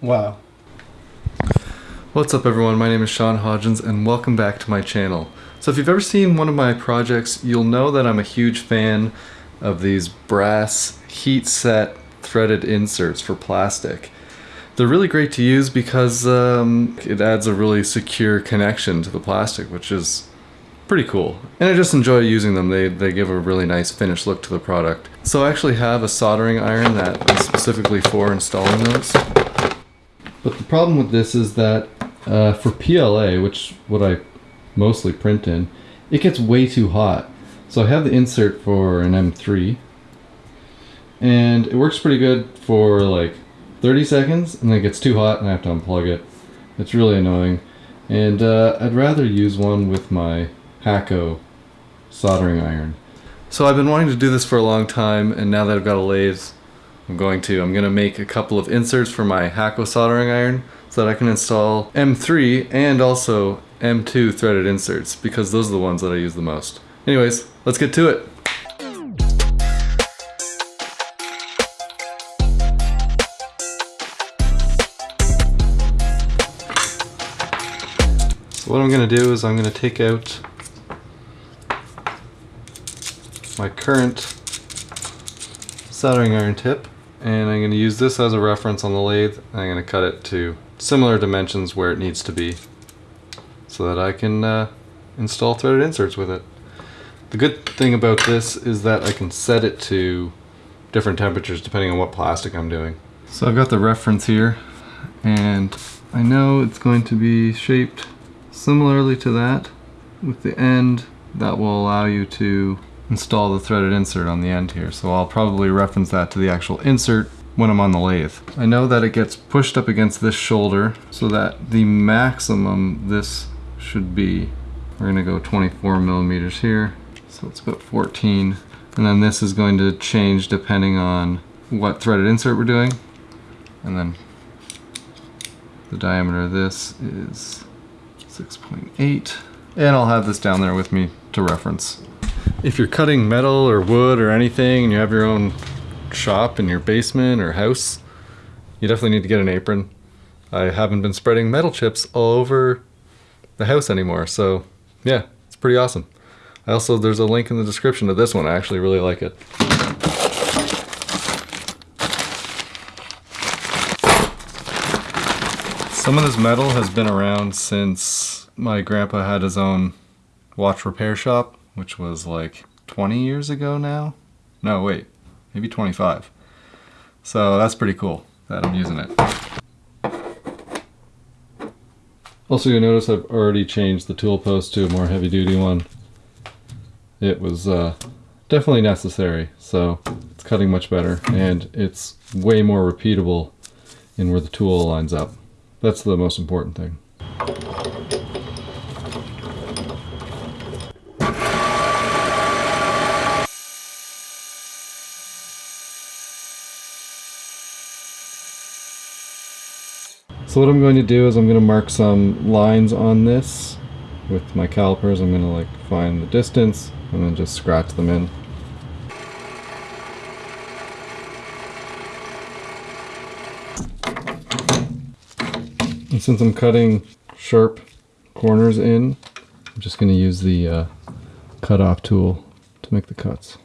Wow. What's up everyone, my name is Sean Hodgins and welcome back to my channel. So if you've ever seen one of my projects, you'll know that I'm a huge fan of these brass heat set threaded inserts for plastic. They're really great to use because um, it adds a really secure connection to the plastic, which is pretty cool. And I just enjoy using them. They, they give a really nice finished look to the product. So I actually have a soldering iron that is specifically for installing those. But the problem with this is that uh, for PLA, which what I mostly print in, it gets way too hot. So I have the insert for an M3 and it works pretty good for like 30 seconds and then it gets too hot and I have to unplug it. It's really annoying. And uh, I'd rather use one with my Hakko soldering iron. So I've been wanting to do this for a long time and now that I've got a lathe I'm going to. I'm going to make a couple of inserts for my Hakko soldering iron so that I can install M3 and also M2 threaded inserts because those are the ones that I use the most. Anyways, let's get to it. What I'm going to do is I'm going to take out my current soldering iron tip and I'm going to use this as a reference on the lathe I'm going to cut it to similar dimensions where it needs to be so that I can uh, install threaded inserts with it. The good thing about this is that I can set it to different temperatures depending on what plastic I'm doing. So I've got the reference here and I know it's going to be shaped similarly to that with the end that will allow you to install the threaded insert on the end here. So I'll probably reference that to the actual insert when I'm on the lathe. I know that it gets pushed up against this shoulder so that the maximum this should be, we're gonna go 24 millimeters here. So it's about 14. And then this is going to change depending on what threaded insert we're doing. And then the diameter of this is 6.8. And I'll have this down there with me to reference if you're cutting metal or wood or anything and you have your own shop in your basement or house, you definitely need to get an apron. I haven't been spreading metal chips all over the house anymore, so yeah, it's pretty awesome. I also, there's a link in the description to this one. I actually really like it. Some of this metal has been around since my grandpa had his own watch repair shop which was like 20 years ago now. No, wait, maybe 25. So that's pretty cool that I'm using it. Also you'll notice I've already changed the tool post to a more heavy duty one. It was uh, definitely necessary, so it's cutting much better and it's way more repeatable in where the tool lines up. That's the most important thing. So what I'm going to do is I'm going to mark some lines on this with my calipers. I'm going to like find the distance and then just scratch them in. And since I'm cutting sharp corners in, I'm just going to use the uh, cut off tool to make the cuts.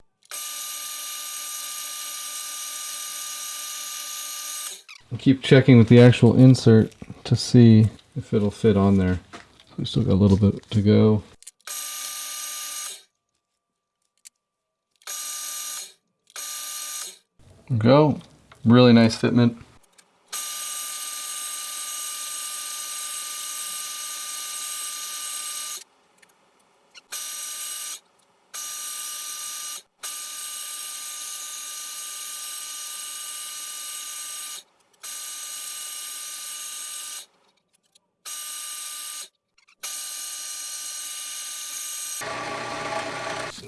Keep checking with the actual insert to see if it'll fit on there. We still got a little bit to go. Go. Really nice fitment.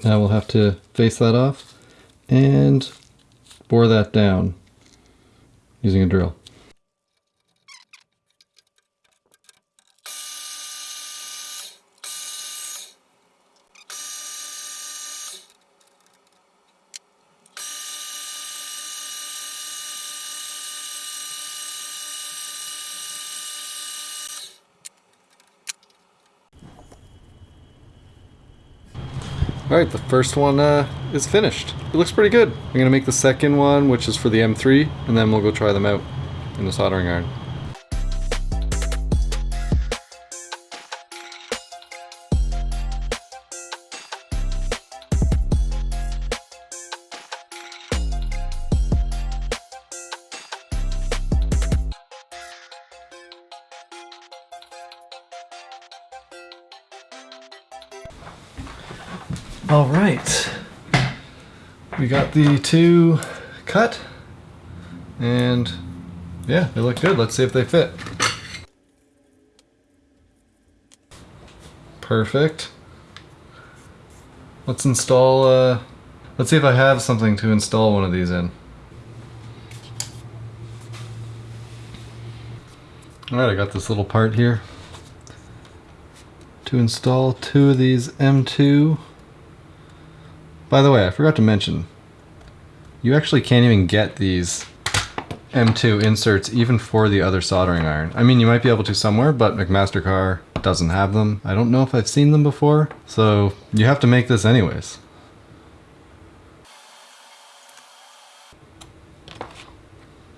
Now we'll have to face that off and bore that down using a drill. All right, the first one uh, is finished. It looks pretty good. I'm gonna make the second one, which is for the M3, and then we'll go try them out in the soldering iron. All right. We got the two cut and yeah, they look good. Let's see if they fit. Perfect. Let's install, uh, let's see if I have something to install one of these in. Alright, I got this little part here to install two of these M2 by the way, I forgot to mention, you actually can't even get these M2 inserts even for the other soldering iron. I mean, you might be able to somewhere, but McMaster-Carr doesn't have them. I don't know if I've seen them before, so you have to make this anyways.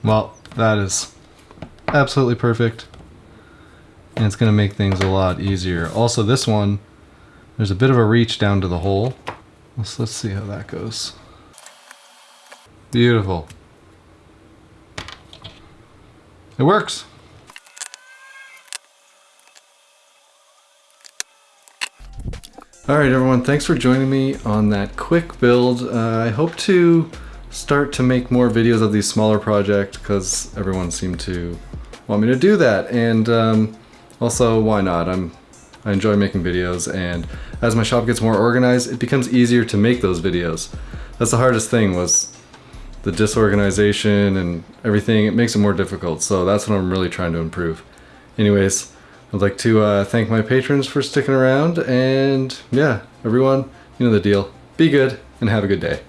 Well, that is absolutely perfect. And it's going to make things a lot easier. Also, this one, there's a bit of a reach down to the hole. Let's, let's see how that goes. Beautiful. It works. Alright everyone, thanks for joining me on that quick build. Uh, I hope to start to make more videos of these smaller projects because everyone seemed to want me to do that and um, also why not? I'm I enjoy making videos and as my shop gets more organized, it becomes easier to make those videos. That's the hardest thing was the disorganization and everything. It makes it more difficult. So that's what I'm really trying to improve. Anyways, I'd like to uh, thank my patrons for sticking around and yeah, everyone, you know the deal. Be good and have a good day.